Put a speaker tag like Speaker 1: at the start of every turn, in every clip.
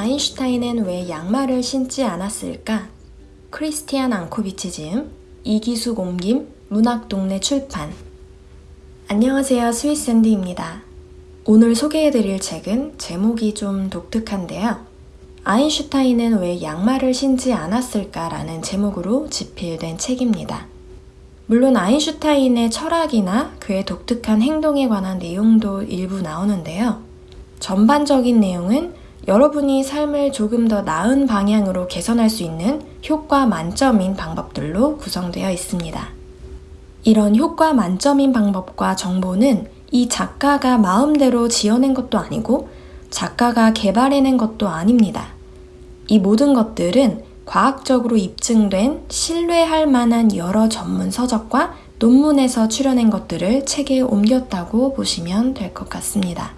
Speaker 1: 아인슈타인은 왜 양말을 신지 않았을까? 크리스티안 앙코비치 지음, 이기수 옮김, 문학동네 출판. 안녕하세요. 스위스앤디입니다. 오늘 소개해드릴 책은 제목이 좀 독특한데요. 아인슈타인은 왜 양말을 신지 않았을까 라는 제목으로 집필된 책입니다. 물론 아인슈타인의 철학이나 그의 독특한 행동에 관한 내용도 일부 나오는데요. 전반적인 내용은 여러분이 삶을 조금 더 나은 방향으로 개선할 수 있는 효과 만점인 방법들로 구성되어 있습니다. 이런 효과 만점인 방법과 정보는 이 작가가 마음대로 지어낸 것도 아니고 작가가 개발해낸 것도 아닙니다. 이 모든 것들은 과학적으로 입증된 신뢰할 만한 여러 전문 서적과 논문에서 출연한 것들을 책에 옮겼다고 보시면 될 것 같습니다.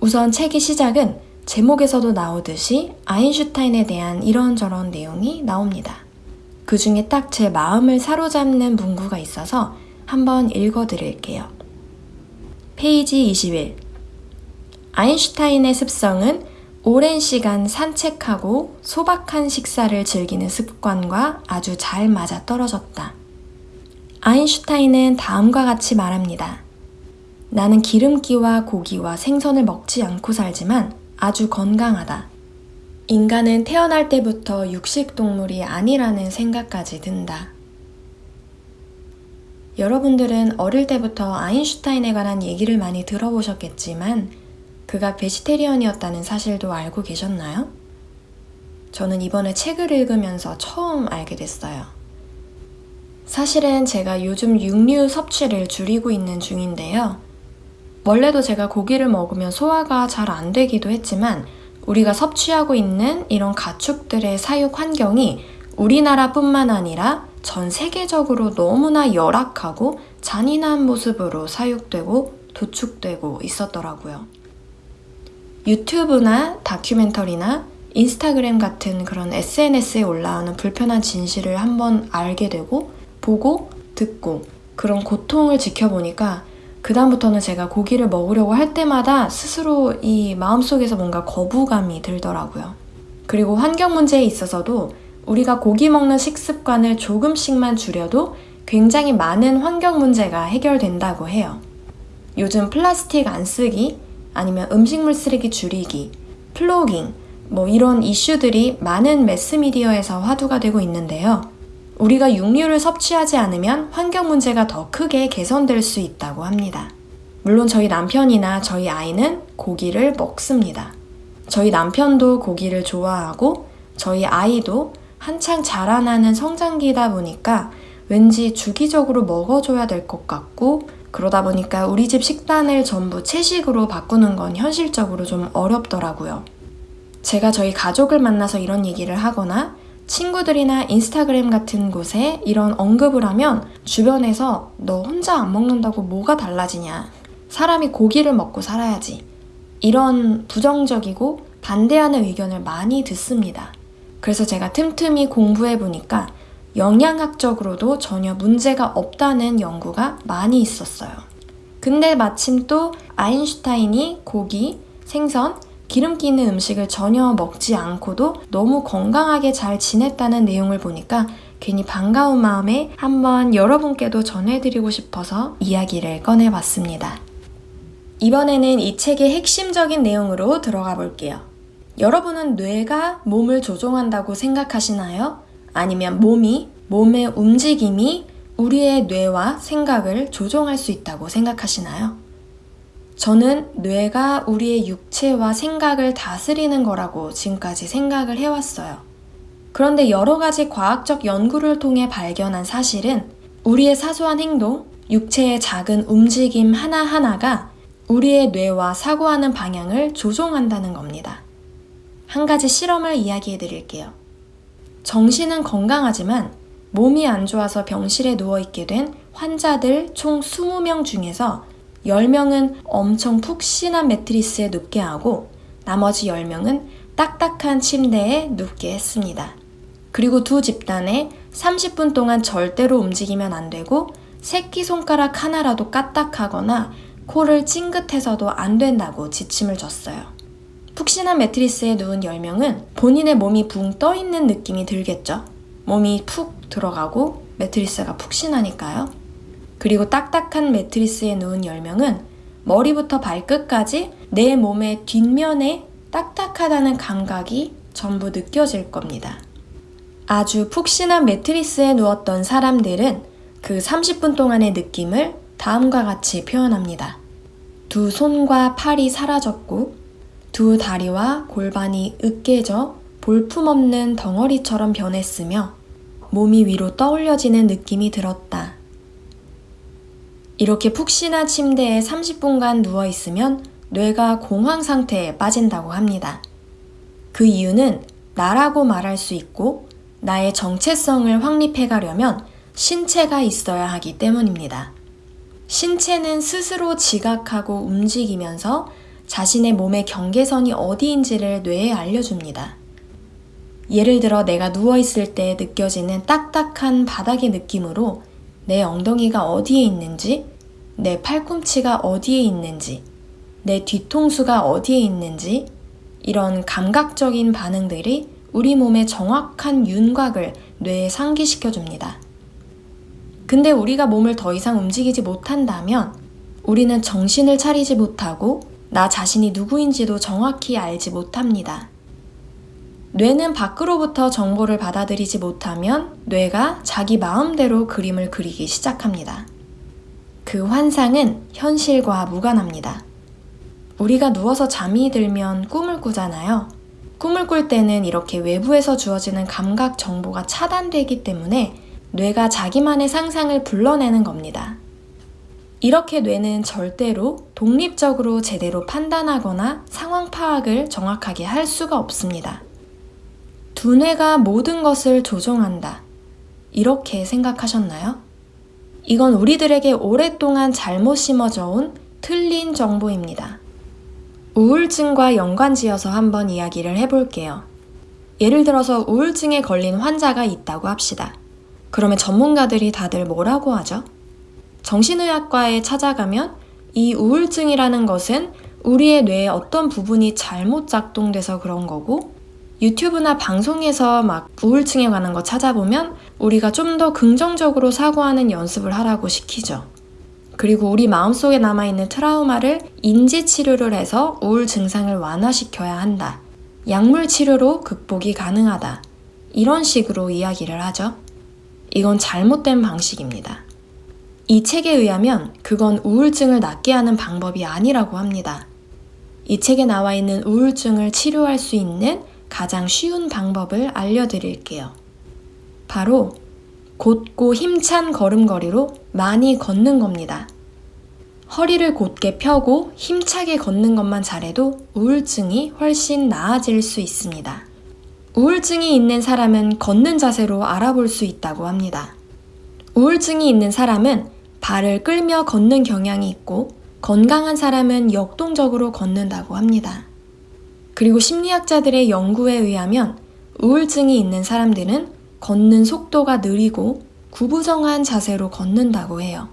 Speaker 1: 우선 책의 시작은 제목에서도 나오듯이 아인슈타인에 대한 이런저런 내용이 나옵니다. 그 중에 딱 제 마음을 사로잡는 문구가 있어서 한번 읽어 드릴게요. 페이지 21. 아인슈타인의 습성은 오랜 시간 산책하고 소박한 식사를 즐기는 습관과 아주 잘 맞아 떨어졌다. 아인슈타인은 다음과 같이 말합니다. 나는 기름기와 고기와 생선을 먹지 않고 살지만 아주 건강하다. 인간은 태어날 때부터 육식동물이 아니라는 생각까지 든다. 여러분들은 어릴 때부터 아인슈타인에 관한 얘기를 많이 들어보셨겠지만 그가 베지테리언이었다는 사실도 알고 계셨나요? 저는 이번에 책을 읽으면서 처음 알게 됐어요. 사실은 제가 요즘 육류 섭취를 줄이고 있는 중인데요. 원래도 제가 고기를 먹으면 소화가 잘 안 되기도 했지만 우리가 섭취하고 있는 이런 가축들의 사육 환경이 우리나라뿐만 아니라 전 세계적으로 너무나 열악하고 잔인한 모습으로 사육되고 도축되고 있었더라고요. 유튜브나 다큐멘터리나 인스타그램 같은 그런 SNS에 올라오는 불편한 진실을 한번 알게 되고 보고 듣고 그런 고통을 지켜보니까 그다음부터는 제가 고기를 먹으려고 할 때마다 스스로 이 마음속에서 뭔가 거부감이 들더라고요. 그리고 환경 문제에 있어서도 우리가 고기 먹는 식습관을 조금씩만 줄여도 굉장히 많은 환경 문제가 해결된다고 해요. 요즘 플라스틱 안 쓰기, 아니면 음식물 쓰레기 줄이기, 플로깅, 뭐 이런 이슈들이 많은 매스미디어에서 화두가 되고 있는데요. 우리가 육류를 섭취하지 않으면 환경 문제가 더 크게 개선될 수 있다고 합니다. 물론 저희 남편이나 저희 아이는 고기를 먹습니다. 저희 남편도 고기를 좋아하고 저희 아이도 한창 자라나는 성장기다 보니까 왠지 주기적으로 먹어줘야 될 것 같고 그러다 보니까 우리 집 식단을 전부 채식으로 바꾸는 건 현실적으로 좀 어렵더라고요. 제가 저희 가족을 만나서 이런 얘기를 하거나 친구들이나 인스타그램 같은 곳에 이런 언급을 하면 주변에서 너 혼자 안 먹는다고 뭐가 달라지냐. 사람이 고기를 먹고 살아야지. 이런 부정적이고 반대하는 의견을 많이 듣습니다. 그래서 제가 틈틈이 공부해 보니까 영양학적으로도 전혀 문제가 없다는 연구가 많이 있었어요. 근데 마침 또 아인슈타인이 고기, 생선, 기름기 있는 음식을 전혀 먹지 않고도 너무 건강하게 잘 지냈다는 내용을 보니까 괜히 반가운 마음에 한번 여러분께도 전해드리고 싶어서 이야기를 꺼내봤습니다. 이번에는 이 책의 핵심적인 내용으로 들어가 볼게요. 여러분은 뇌가 몸을 조종한다고 생각하시나요? 아니면 몸이, 몸의 움직임이 우리의 뇌와 생각을 조종할 수 있다고 생각하시나요? 저는 뇌가 우리의 육체와 생각을 다스리는 거라고 지금까지 생각을 해왔어요. 그런데 여러 가지 과학적 연구를 통해 발견한 사실은 우리의 사소한 행동, 육체의 작은 움직임 하나하나가 우리의 뇌와 사고하는 방향을 조종한다는 겁니다. 한 가지 실험을 이야기해 드릴게요. 정신은 건강하지만 몸이 안 좋아서 병실에 누워있게 된 환자들 총 20명 중에서 10명은 엄청 푹신한 매트리스에 눕게 하고 나머지 10명은 딱딱한 침대에 눕게 했습니다. 그리고 두 집단에 30분 동안 절대로 움직이면 안 되고 새끼손가락 하나라도 까딱하거나 코를 찡긋해서도 안 된다고 지침을 줬어요. 푹신한 매트리스에 누운 10명은 본인의 몸이 붕 떠 있는 느낌이 들겠죠. 몸이 푹 들어가고 매트리스가 푹신하니까요. 그리고 딱딱한 매트리스에 누운 10명은 머리부터 발끝까지 내 몸의 뒷면에 딱딱하다는 감각이 전부 느껴질 겁니다. 아주 푹신한 매트리스에 누웠던 사람들은 그 30분 동안의 느낌을 다음과 같이 표현합니다. 두 손과 팔이 사라졌고, 두 다리와 골반이 으깨져 볼품없는 덩어리처럼 변했으며, 몸이 위로 떠올려지는 느낌이 들었다. 이렇게 푹신한 침대에 30분간 누워 있으면 뇌가 공황 상태에 빠진다고 합니다. 그 이유는 나라고 말할 수 있고 나의 정체성을 확립해 가려면 신체가 있어야 하기 때문입니다. 신체는 스스로 지각하고 움직이면서 자신의 몸의 경계선이 어디인지를 뇌에 알려줍니다. 예를 들어 내가 누워있을 때 느껴지는 딱딱한 바닥의 느낌으로 내 엉덩이가 어디에 있는지, 내 팔꿈치가 어디에 있는지, 내 뒤통수가 어디에 있는지, 이런 감각적인 반응들이 우리 몸의 정확한 윤곽을 뇌에 상기시켜 줍니다. 근데 우리가 몸을 더 이상 움직이지 못한다면 우리는 정신을 차리지 못하고 나 자신이 누구인지도 정확히 알지 못합니다. 뇌는 밖으로부터 정보를 받아들이지 못하면 뇌가 자기 마음대로 그림을 그리기 시작합니다. 그 환상은 현실과 무관합니다. 우리가 누워서 잠이 들면 꿈을 꾸잖아요. 꿈을 꿀 때는 이렇게 외부에서 주어지는 감각 정보가 차단되기 때문에 뇌가 자기만의 상상을 불러내는 겁니다. 이렇게 뇌는 절대로 독립적으로 제대로 판단하거나 상황 파악을 정확하게 할 수가 없습니다. 두뇌가 모든 것을 조종한다. 이렇게 생각하셨나요? 이건 우리들에게 오랫동안 잘못 심어져 온 틀린 정보입니다. 우울증과 연관지어서 한번 이야기를 해볼게요. 예를 들어서 우울증에 걸린 환자가 있다고 합시다. 그러면 전문가들이 다들 뭐라고 하죠? 정신의학과에 찾아가면 이 우울증이라는 것은 우리의 뇌의 어떤 부분이 잘못 작동돼서 그런 거고 유튜브나 방송에서 막 우울증에 관한 거 찾아보면 우리가 좀 더 긍정적으로 사고하는 연습을 하라고 시키죠. 그리고 우리 마음속에 남아있는 트라우마를 인지 치료를 해서 우울 증상을 완화시켜야 한다. 약물 치료로 극복이 가능하다. 이런 식으로 이야기를 하죠. 이건 잘못된 방식입니다. 이 책에 의하면 그건 우울증을 낫게 하는 방법이 아니라고 합니다. 이 책에 나와 있는 우울증을 치료할 수 있는 가장 쉬운 방법을 알려드릴게요. 바로 곧고 힘찬 걸음걸이로 많이 걷는 겁니다. 허리를 곧게 펴고 힘차게 걷는 것만 잘해도 우울증이 훨씬 나아질 수 있습니다. 우울증이 있는 사람은 걷는 자세로 알아볼 수 있다고 합니다. 우울증이 있는 사람은 발을 끌며 걷는 경향이 있고 건강한 사람은 역동적으로 걷는다고 합니다. 그리고 심리학자들의 연구에 의하면 우울증이 있는 사람들은 걷는 속도가 느리고 구부정한 자세로 걷는다고 해요.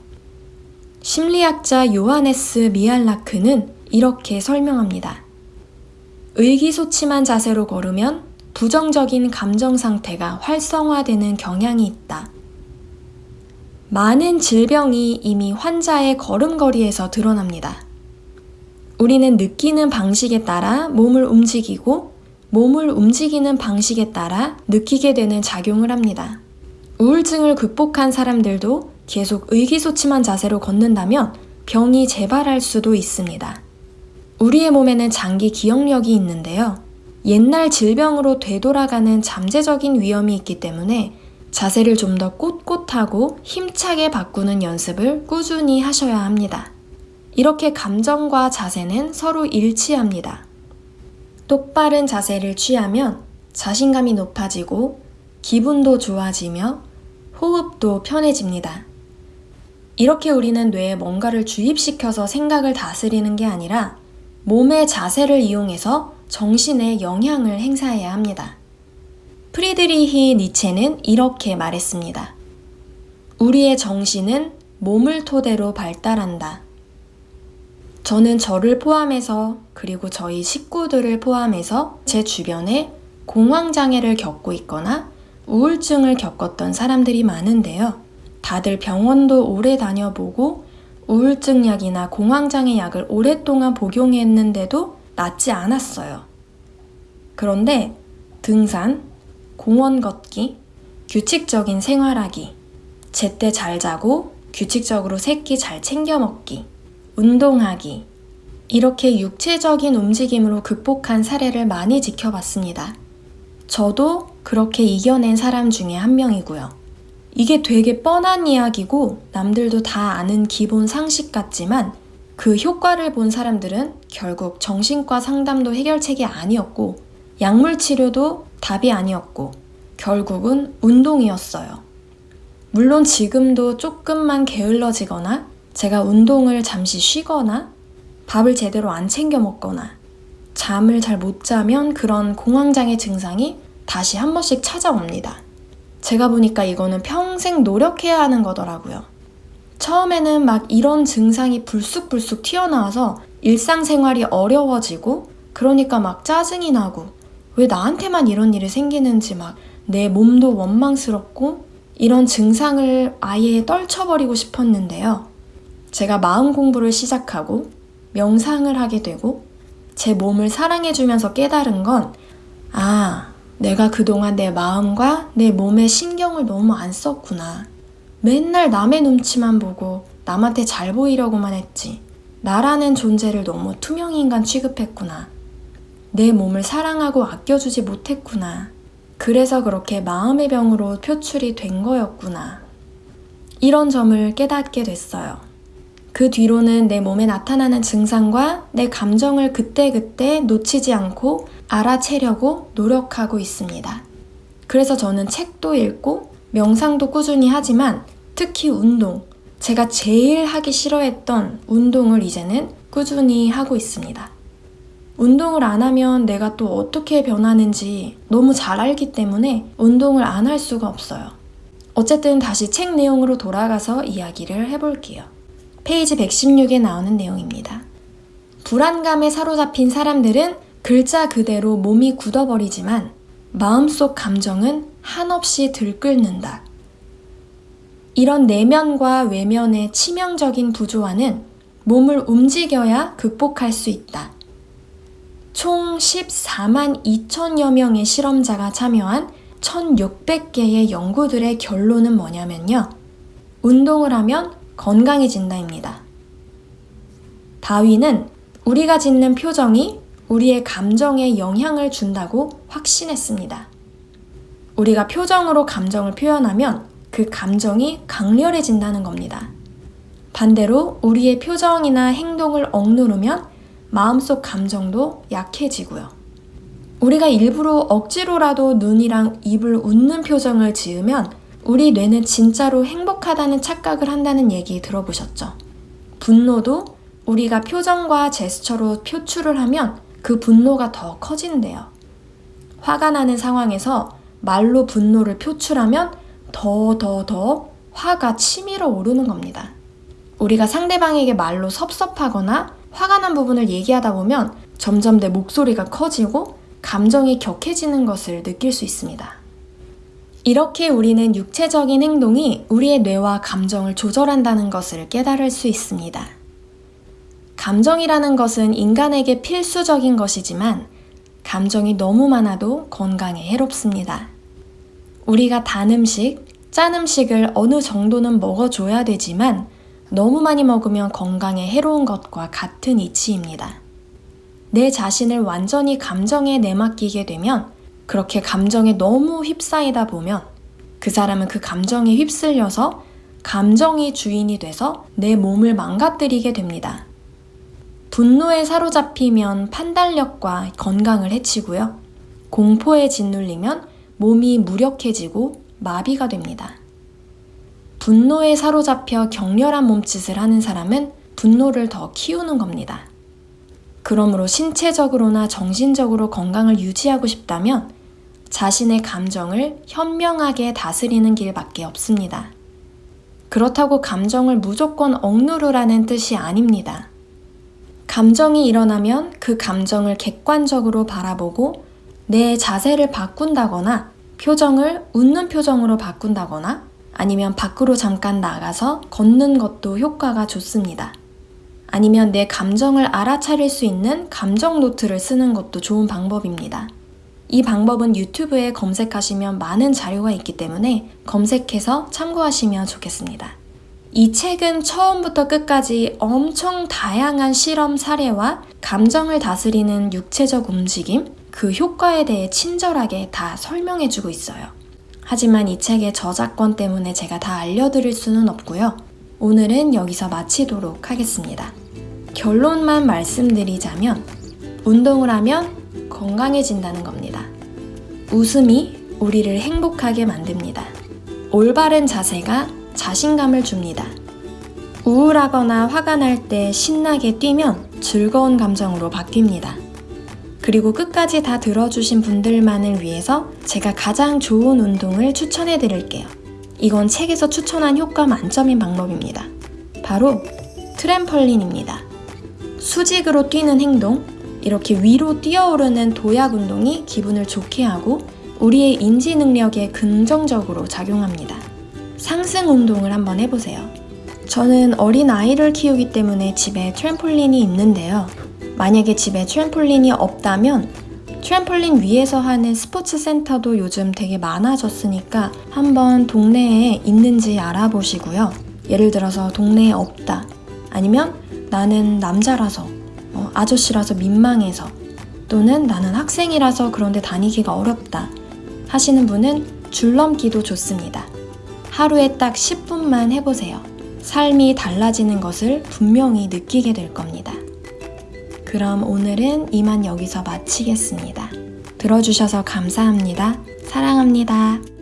Speaker 1: 심리학자 요하네스 미알라크는 이렇게 설명합니다. 의기소침한 자세로 걸으면 부정적인 감정 상태가 활성화되는 경향이 있다. 많은 질병이 이미 환자의 걸음걸이에서 드러납니다. 우리는 느끼는 방식에 따라 몸을 움직이고 몸을 움직이는 방식에 따라 느끼게 되는 작용을 합니다. 우울증을 극복한 사람들도 계속 의기소침한 자세로 걷는다면 병이 재발할 수도 있습니다. 우리의 몸에는 장기 기억력이 있는데요. 옛날 질병으로 되돌아가는 잠재적인 위험이 있기 때문에 자세를 좀 더 꼿꼿하고 힘차게 바꾸는 연습을 꾸준히 하셔야 합니다. 이렇게 감정과 자세는 서로 일치합니다. 똑바른 자세를 취하면 자신감이 높아지고 기분도 좋아지며 호흡도 편해집니다. 이렇게 우리는 뇌에 뭔가를 주입시켜서 생각을 다스리는 게 아니라 몸의 자세를 이용해서 정신에 영향을 행사해야 합니다. 프리드리히 니체는 이렇게 말했습니다. 우리의 정신은 몸을 토대로 발달한다. 저는 저를 포함해서 그리고 저희 식구들을 포함해서 제 주변에 공황장애를 겪고 있거나 우울증을 겪었던 사람들이 많은데요. 다들 병원도 오래 다녀보고 우울증 약이나 공황장애 약을 오랫동안 복용했는데도 낫지 않았어요. 그런데 등산, 공원 걷기, 규칙적인 생활하기, 제때 잘 자고 규칙적으로 새끼 잘 챙겨 먹기, 운동하기, 이렇게 육체적인 움직임으로 극복한 사례를 많이 지켜봤습니다. 저도 그렇게 이겨낸 사람 중에 한 명이고요. 이게 되게 뻔한 이야기고 남들도 다 아는 기본 상식 같지만 그 효과를 본 사람들은 결국 정신과 상담도 해결책이 아니었고 약물 치료도 답이 아니었고 결국은 운동이었어요. 물론 지금도 조금만 게을러지거나 제가 운동을 잠시 쉬거나 밥을 제대로 안 챙겨 먹거나 잠을 잘 못 자면 그런 공황장애 증상이 다시 한 번씩 찾아옵니다. 제가 보니까 이거는 평생 노력해야 하는 거더라고요. 처음에는 막 이런 증상이 불쑥불쑥 튀어나와서 일상생활이 어려워지고 그러니까 막 짜증이 나고 왜 나한테만 이런 일이 생기는지 막 내 몸도 원망스럽고 이런 증상을 아예 떨쳐버리고 싶었는데요. 제가 마음 공부를 시작하고 명상을 하게 되고 제 몸을 사랑해주면서 깨달은 건 아, 내가 그동안 내 마음과 내 몸에 신경을 너무 안 썼구나. 맨날 남의 눈치만 보고 남한테 잘 보이려고만 했지. 나라는 존재를 너무 투명인간 취급했구나. 내 몸을 사랑하고 아껴주지 못했구나. 그래서 그렇게 마음의 병으로 표출이 된 거였구나. 이런 점을 깨닫게 됐어요. 그 뒤로는 내 몸에 나타나는 증상과 내 감정을 그때그때 놓치지 않고 알아채려고 노력하고 있습니다. 그래서 저는 책도 읽고 명상도 꾸준히 하지만 특히 운동, 제가 제일 하기 싫어했던 운동을 이제는 꾸준히 하고 있습니다. 운동을 안 하면 내가 또 어떻게 변하는지 너무 잘 알기 때문에 운동을 안 할 수가 없어요. 어쨌든 다시 책 내용으로 돌아가서 이야기를 해볼게요. 페이지 116에 나오는 내용입니다. 불안감에 사로잡힌 사람들은 글자 그대로 몸이 굳어버리지만 마음속 감정은 한없이 들끓는다. 이런 내면과 외면의 치명적인 부조화는 몸을 움직여야 극복할 수 있다. 총 14만 2천여 명의 실험자가 참여한 1600개의 연구들의 결론은 뭐냐면요. 운동을 하면 건강해진다입니다. 다윈은 우리가 짓는 표정이 우리의 감정에 영향을 준다고 확신했습니다. 우리가 표정으로 감정을 표현하면 그 감정이 강렬해진다는 겁니다. 반대로 우리의 표정이나 행동을 억누르면 마음속 감정도 약해지고요. 우리가 일부러 억지로라도 눈이랑 입을 웃는 표정을 지으면 우리 뇌는 진짜로 행복하다는 착각을 한다는 얘기 들어보셨죠? 분노도 우리가 표정과 제스처로 표출을 하면 그 분노가 더 커진대요. 화가 나는 상황에서 말로 분노를 표출하면 더, 더, 더 화가 치밀어 오르는 겁니다. 우리가 상대방에게 말로 섭섭하거나 화가 난 부분을 얘기하다 보면 점점 내 목소리가 커지고 감정이 격해지는 것을 느낄 수 있습니다. 이렇게 우리는 육체적인 행동이 우리의 뇌와 감정을 조절한다는 것을 깨달을 수 있습니다. 감정이라는 것은 인간에게 필수적인 것이지만 감정이 너무 많아도 건강에 해롭습니다. 우리가 단 음식, 짠 음식을 어느 정도는 먹어줘야 되지만 너무 많이 먹으면 건강에 해로운 것과 같은 이치입니다. 내 자신을 완전히 감정에 내맡기게 되면 그렇게 감정에 너무 휩싸이다 보면 그 사람은 그 감정에 휩쓸려서 감정이 주인이 돼서 내 몸을 망가뜨리게 됩니다. 분노에 사로잡히면 판단력과 건강을 해치고요. 공포에 짓눌리면 몸이 무력해지고 마비가 됩니다. 분노에 사로잡혀 격렬한 몸짓을 하는 사람은 분노를 더 키우는 겁니다. 그러므로 신체적으로나 정신적으로 건강을 유지하고 싶다면 자신의 감정을 현명하게 다스리는 길밖에 없습니다. 그렇다고 감정을 무조건 억누르라는 뜻이 아닙니다. 감정이 일어나면 그 감정을 객관적으로 바라보고 내 자세를 바꾼다거나 표정을 웃는 표정으로 바꾼다거나 아니면 밖으로 잠깐 나가서 걷는 것도 효과가 좋습니다. 아니면 내 감정을 알아차릴 수 있는 감정 노트를 쓰는 것도 좋은 방법입니다. 이 방법은 유튜브에 검색하시면 많은 자료가 있기 때문에 검색해서 참고하시면 좋겠습니다. 이 책은 처음부터 끝까지 엄청 다양한 실험 사례와 감정을 다스리는 육체적 움직임, 그 효과에 대해 친절하게 다 설명해주고 있어요. 하지만 이 책의 저작권 때문에 제가 다 알려드릴 수는 없고요. 오늘은 여기서 마치도록 하겠습니다. 결론만 말씀드리자면, 운동을 하면 건강해진다는 겁니다. 웃음이 우리를 행복하게 만듭니다. 올바른 자세가 자신감을 줍니다. 우울하거나 화가 날 때 신나게 뛰면 즐거운 감정으로 바뀝니다. 그리고 끝까지 다 들어주신 분들만을 위해서 제가 가장 좋은 운동을 추천해 드릴게요. 이건 책에서 추천한 효과 만점인 방법입니다. 바로 트램펄린입니다. 수직으로 뛰는 행동, 이렇게 위로 뛰어오르는 도약 운동이 기분을 좋게 하고 우리의 인지 능력에 긍정적으로 작용합니다. 상승 운동을 한번 해보세요. 저는 어린 아이를 키우기 때문에 집에 트램폴린이 있는데요. 만약에 집에 트램폴린이 없다면 트램폴린 위에서 하는 스포츠 센터도 요즘 되게 많아졌으니까 한번 동네에 있는지 알아보시고요. 예를 들어서 동네에 없다. 아니면 나는 남자라서, 어, 아저씨라서 민망해서, 또는 나는 학생이라서 그런데 다니기가 어렵다. 하시는 분은 줄넘기도 좋습니다. 하루에 딱 10분만 해보세요. 삶이 달라지는 것을 분명히 느끼게 될 겁니다. 그럼 오늘은 이만 여기서 마치겠습니다. 들어주셔서 감사합니다. 사랑합니다.